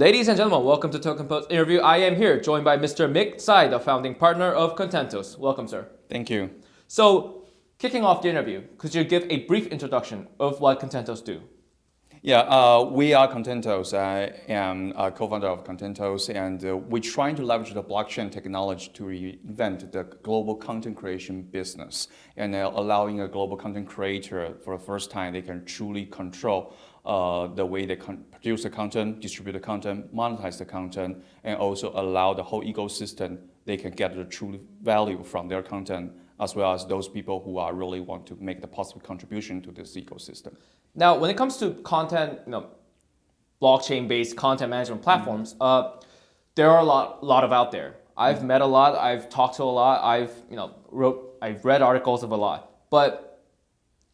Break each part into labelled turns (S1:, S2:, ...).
S1: Ladies and gentlemen, welcome to Token Post interview. I am here joined by Mr. Mick Tsai, the founding partner of Contentos. Welcome, sir.
S2: Thank you.
S1: So, kicking off the interview, could you give a brief introduction of what Contentos do?
S2: Yeah, uh, we are Contentos. I am a co-founder of Contentos, and uh, we're trying to leverage the blockchain technology to reinvent the global content creation business and uh, allowing a global content creator for the first time, they can truly control uh, the way they produce the content, distribute the content, monetize the content, and also allow the whole ecosystem, they can get the true value from their content as well as those people who are really want to make the positive contribution to this ecosystem.
S1: Now, when it comes to content, you know, blockchain-based content management platforms, mm -hmm. uh, there are a lot, lot of out there. I've mm -hmm. met a lot. I've talked to a lot. I've you know wrote. I've read articles of a lot. But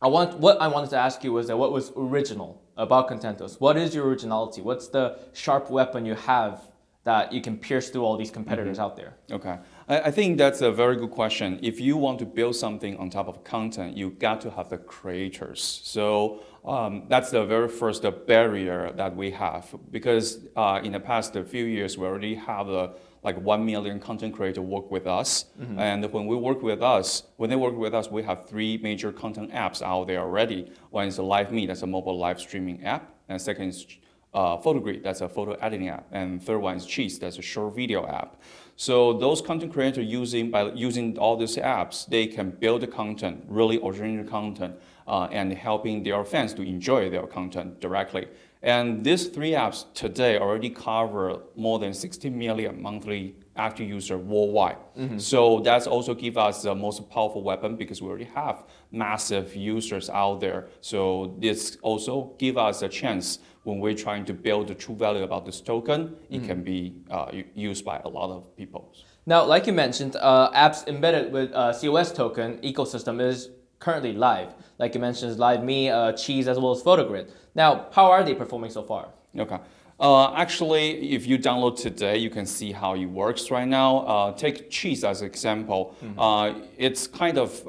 S1: I want what I wanted to ask you was that what was original about Contentos? What is your originality? What's the sharp weapon you have that you can pierce through all these competitors mm -hmm. out there?
S2: Okay, I, I, think that's a very good question. If you want to build something on top of content, you got to have the creators. So um, that's the very first barrier that we have because uh, in the past few years, we already have a like 1 million content creator work with us. Mm -hmm. And when we work with us, when they work with us, we have three major content apps out there already. One is a LiveMe, that's a mobile live streaming app. And second is uh, PhotoGrid, that's a photo editing app. And third one is Cheez, that's a short video app. So those content creators using by using all these apps, they can build the content, really original content, uh, and helping their fans to enjoy their content directly. And these three apps today already cover more than 60 million monthly active users worldwide. Mm -hmm. So that's also give us the most powerful weapon because we already have massive users out there. So this also give us a chance when we're trying to build the true value about this token, it mm -hmm. can be uh, used by a lot of people.
S1: Now, like you mentioned, uh, apps embedded with uh, COS token ecosystem is currently live. Like you mentioned, Live Me, uh, Cheez, as well as PhotoGrid. Now, how are they performing so far?
S2: Okay. Uh, actually, if you download today, you can see how it works right now. Uh, take Cheez as an example. Mm -hmm. it's kind of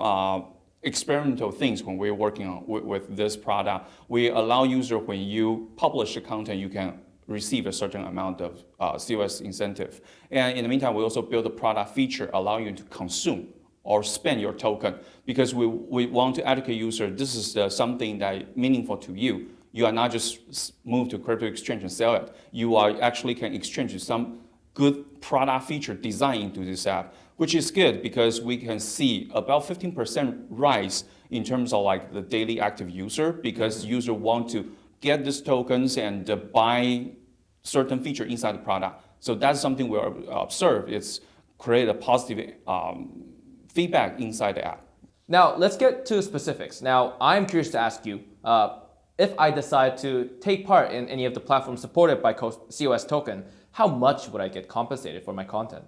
S2: experimental things when we're working on with, with this product. We allow user when you publish the content, you can receive a certain amount of uh, COS incentive. And in the meantime, we also build a product feature allowing you to consume or spend your token because we, we want to educate user this is the, something that meaningful to you. You are not just move to crypto exchange and sell it. You are actually can exchange some good product feature design into this app, which is good because we can see about 15% rise in terms of like the daily active user because mm -hmm. user want to get these tokens and uh, buy certain feature inside the product. So that's something we observe. It's create a positive um, feedback inside the app.
S1: Now, let's get to specifics. Now, I'm curious to ask you, uh, if I decide to take part in any of the platforms supported by COS token, how much would I get compensated for my content?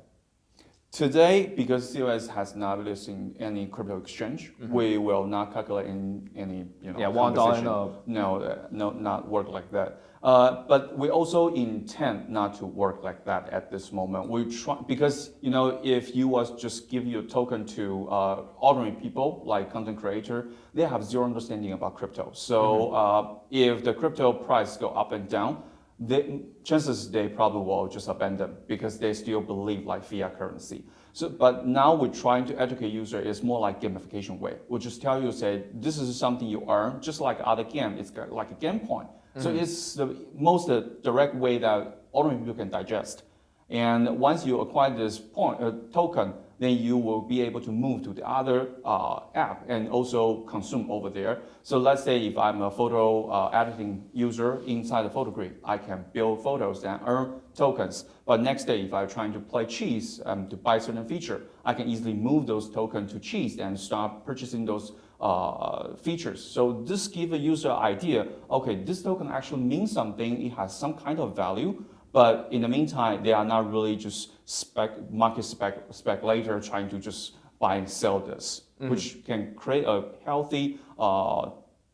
S2: Today, because COS has not listed any crypto exchange, mm -hmm. we will not calculate in any you know
S1: yeah one dollar no
S2: no uh, no not work like that. Uh, but we also intend not to work like that at this moment. We try because you know if you was just give your token to uh, ordinary people like content creator, they have zero understanding about crypto. So mm -hmm. if the crypto price go up and down, they, chances they probably will just abandon because they still believe like fiat currency. So, but now we're trying to educate user is more like gamification way. We'll just tell you, say, this is something you earn, just like other game. It's like a game point. Mm -hmm. So mm-hmm. it's the most uh, direct way that ordinary people can digest. And once you acquire this point, uh, token, then you will be able to move to the other uh, app and also consume over there. So let's say if I'm a photo uh, editing user inside the PhotoGrid, I can build photos and earn tokens. But next day, if I'm trying to play Cheez um, to buy certain feature, I can easily move those tokens to Cheez and start purchasing those uh, features. So this gives a user idea, okay, this token actually means something, it has some kind of value, but in the meantime, they are not really just spec, market spec, speculator trying to just buy and sell this, mm -hmm. which can create a healthy uh,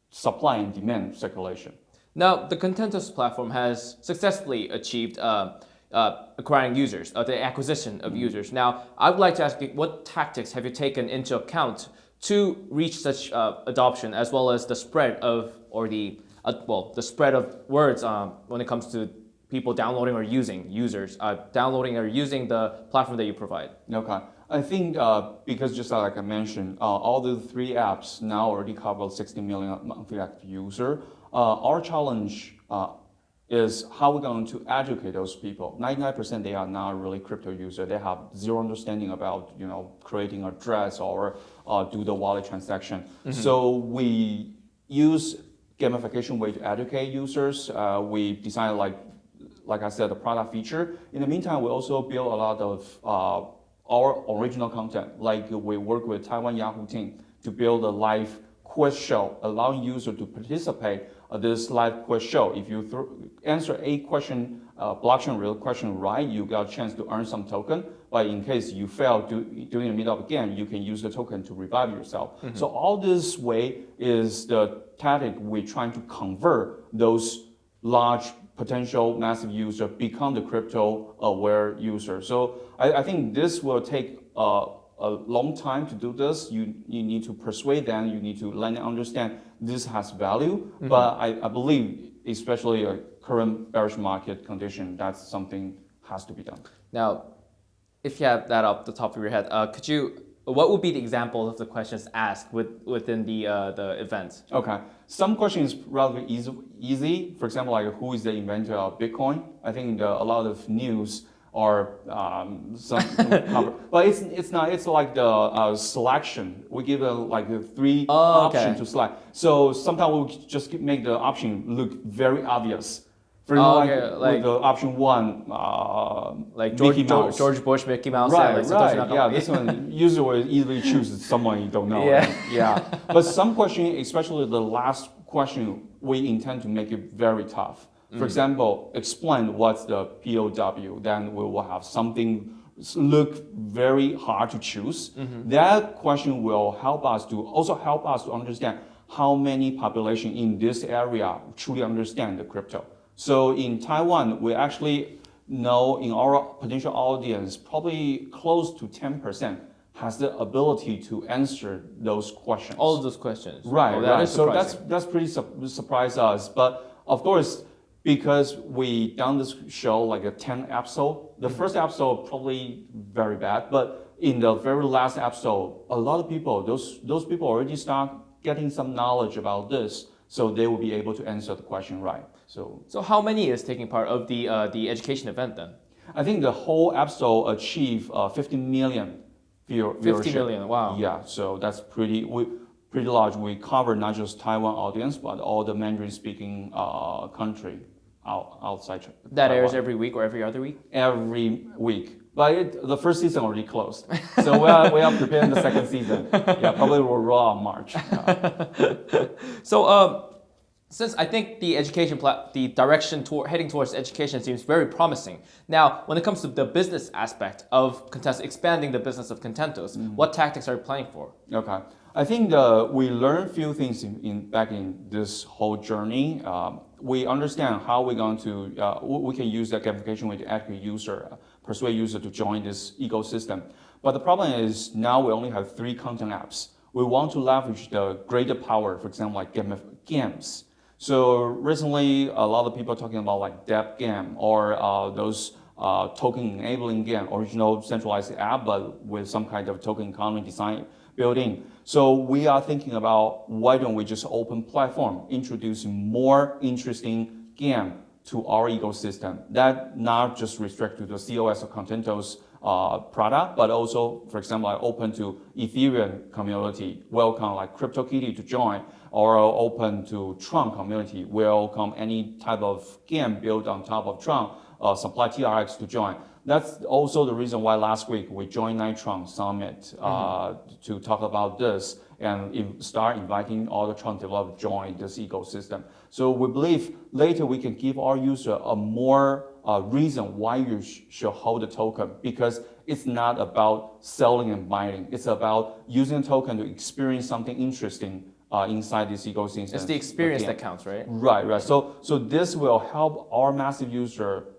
S2: supply and demand circulation.
S1: Now, the Contentos platform has successfully achieved uh, uh, acquiring users, uh, the acquisition of mm -hmm. users. Now, I would like to ask you, what tactics have you taken into account to reach such uh, adoption as well as the spread of, or the, uh, well, the spread of words um, when it comes to people downloading or using users uh, downloading or using the platform that you provide?
S2: Okay. I think uh, because just like I mentioned, uh, all the three apps now already cover 60 million monthly active user. Uh, our challenge uh, is how we're going to educate those people. 99% they are not really crypto user. They have zero understanding about you know creating a dress or uh, do the wallet transaction. Mm -hmm. So we use gamification way to educate users. Uh, we design like like I said, the product feature. In the meantime, we also build a lot of uh, our original content. Like we work with Taiwan Yahoo team to build a live quiz show, allowing users to participate uh, this live quiz show. If you answer a question, uh, blockchain real question right, you got a chance to earn some token. But in case you fail to, during the middle of game, you can use the token to revive yourself. Mm -hmm. So all this way is the tactic we're trying to convert those large potential massive user become the crypto aware user. So I, I think this will take uh, a long time to do this. You, you need to persuade them, you need to let them understand this has value, mm -hmm. but I, I believe, especially a current bearish market condition, that's something has to be done.
S1: Now, if you have that up the top of your head, uh, could you, what would be the examples of the questions asked with, within the, uh, the event?
S2: Okay, some questions relatively easy, easy. For example, like who is the inventor of Bitcoin? I think the, a lot of news are um, some. But it's it's not. It's like the uh, selection. We give a, like a three oh, options okay. to select. So sometimes we just make the option look very obvious. For oh, like, okay. like the option one, uh,
S1: like George, Mickey Mouse. George Bush, Mickey Mouse.
S2: Right, like right. Yeah, this one usually easily choose someone you don't know.
S1: Yeah,
S2: right? yeah. But some question, especially the last question, we intend to make it very tough. For mm. example, explain what's the POW, then we will have something look very hard to choose. Mm -hmm. That question will help us to also help us to understand how many population in this area truly understand the crypto. So in Taiwan, we actually know in our potential audience, probably close to 10% has the ability to answer those questions.
S1: All of those questions.
S2: Right, oh, that right. So that's that's pretty su surprise us. But of course, because we done this show like a 10 episode. The mm-hmm. first episode probably very bad, but in the very last episode, a lot of people, those, those people already start getting some knowledge about this, so they will be able to answer the question right. So,
S1: so how many is taking part of the, uh, the education event then?
S2: I think the whole episode achieved uh, 50 million view
S1: 50 million, wow.
S2: Yeah, so that's pretty, we, pretty large. We cover not just Taiwan audience, but all the Mandarin speaking uh, country out, outside.
S1: That Taiwan. airs every week or every other week?
S2: Every week. But it, the first season already closed. So we are, we are preparing the second season. Yeah, probably will roll out March.
S1: so um, since I think the education, the direction toward, heading towards education seems very promising. Now, when it comes to the business aspect of Contentos, expanding the business of Contentos, mm -hmm. what tactics are you planning for?
S2: Okay. I think uh, we learned a few things in, in, back in this whole journey. Um, we understand how we're going to, uh, we can use that gamification way to educate user, uh, persuade user to join this ecosystem. But the problem is now we only have three content apps. We want to leverage the greater power, for example, like games. So recently, a lot of people are talking about like Deb game or uh, those uh, token enabling game, original centralized app, but with some kind of token economy design building. So we are thinking about why don't we just open platform, introduce more interesting game to our ecosystem. That not just restrict to the COS or Contentos uh, product, but also, for example, like open to Ethereum community, welcome like CryptoKitty to join, or open to Tron community, welcome any type of game built on top of Tron, uh, supply TRX to join. That's also the reason why last week we joined Nitron Summit uh, mm -hmm. to talk about this and start inviting all the Tron developers to join this ecosystem. So we believe later we can give our user a more uh, reason why you sh should hold the token because it's not about selling and buying. It's about using the token to experience something interesting uh, inside this ecosystem.
S1: It's the experience that counts, right?
S2: Right, right. So, so this will help our massive user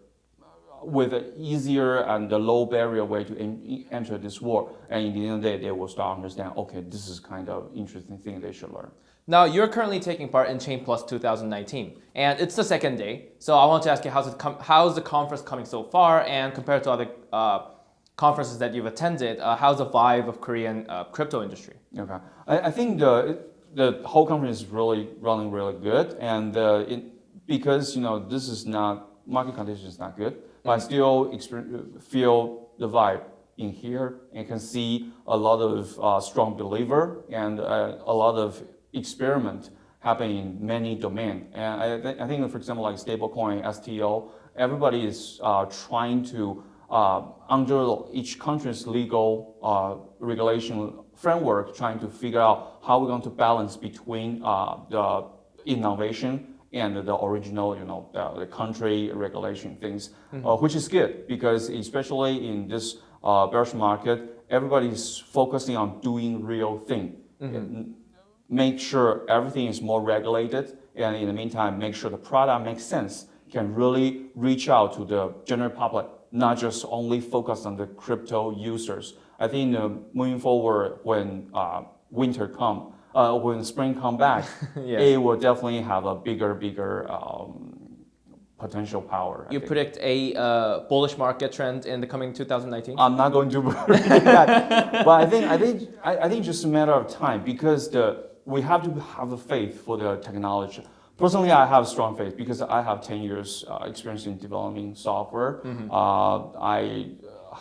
S2: with an easier and a low barrier way to enter this world. And in the end of the day, they will start understand, okay, this is kind of interesting thing they should learn.
S1: Now, you're currently taking part in Chain Plus 2019, and it's the second day. So I want to ask you, how's, it com- how's the conference coming so far? And compared to other uh, conferences that you've attended, uh, how's the vibe of Korean uh, crypto industry?
S2: Okay, I, I think the the whole conference is really running really good, and uh, it, because you know this is not market condition is not good, but I still feel the vibe in here and can see a lot of uh, strong believer and uh, a lot of experiment happening in many domain. And I, th I think, for example, like stablecoin, STO, everybody is uh, trying to uh, under each country's legal uh, regulation framework, trying to figure out how we're going to balance between uh, the innovation and the original, you know, the, the country regulation things, uh, which is good because especially in this uh, bearish market, everybody's focusing on doing real thing. And Make sure everything is more regulated, and in the meantime, make sure the product makes sense, can really reach out to the general public, not just only focus on the crypto users. I think uh, moving forward, when uh, winter come, uh, when spring come back,
S1: Yes.
S2: it will definitely have a bigger, bigger um, potential power. I
S1: You
S2: think.
S1: predict a uh, bullish market trend in the coming 2019?
S2: I'm not going to predict that, but I think I think I, I think just a matter of time because the we have to have a faith for the technology. Personally, I have strong faith because I have 10 years uh, experience in developing software. Uh, I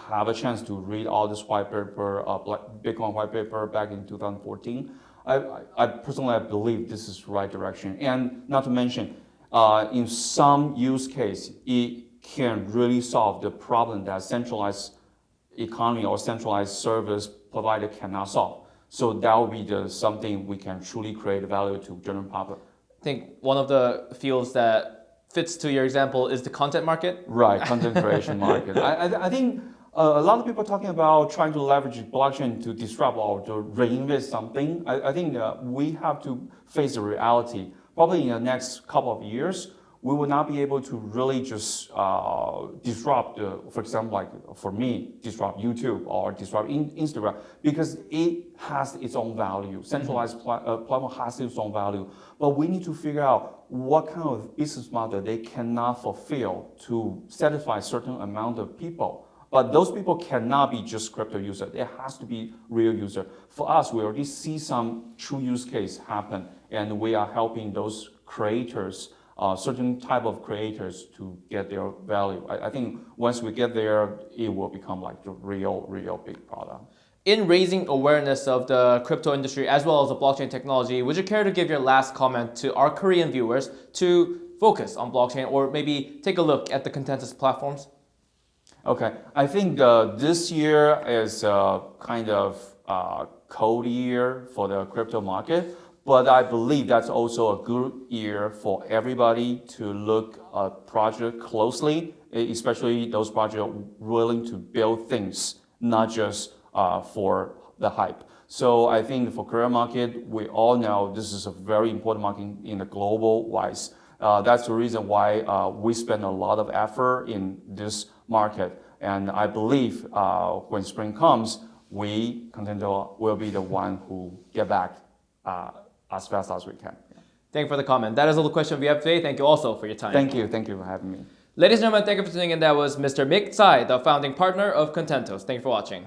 S2: have a chance to read all this white paper, uh, Bitcoin white paper back in 2014. I, I, personally I believe this is the right direction, and not to mention, uh, in some use case, it can really solve the problem that centralized economy or centralized service provider cannot solve. So that will be the something we can truly create value to general public.
S1: I think one of the fields that fits to your example is the content market.
S2: Right, content creation market. I, I, I think a lot of people talking about trying to leverage blockchain to disrupt or to reinvest something. I, I think uh, we have to face the reality. Probably in the next couple of years, we will not be able to really just uh, disrupt, the, for example, like for me, disrupt YouTube or disrupt in, Instagram because it has its own value. Centralized pla- uh, platform has its own value, but we need to figure out what kind of business model they cannot fulfill to satisfy a certain amount of people. But those people cannot be just crypto user. It has to be real user. For us, we already see some true use case happen, and we are helping those creators, uh, certain type of creators, to get their value. I, I think once we get there, it will become like the real, real big product.
S1: In raising awareness of the crypto industry as well as the blockchain technology, would you care to give your last comment to our Korean viewers to focus on blockchain or maybe take a look at the Contentos platforms?
S2: Okay, I think uh, this year is a kind of uh, cold year for the crypto market, but I believe that's also a good year for everybody to look at project closely, especially those projects willing to build things, not just uh, for the hype. So I think for Korean market, we all know this is a very important market in the global wise. Uh, that's the reason why uh, we spend a lot of effort in this market. And I believe uh, when spring comes, we, Contento, will be the one who get back uh, as fast as we can.
S1: Thank you for the comment. That is all the question we have today. Thank you also for your time.
S2: Thank you. Thank you for having me.
S1: Ladies and gentlemen, thank you for tuning in. That was Mr. Mick Tsai, the founding partner of Contentos. Thank you for watching.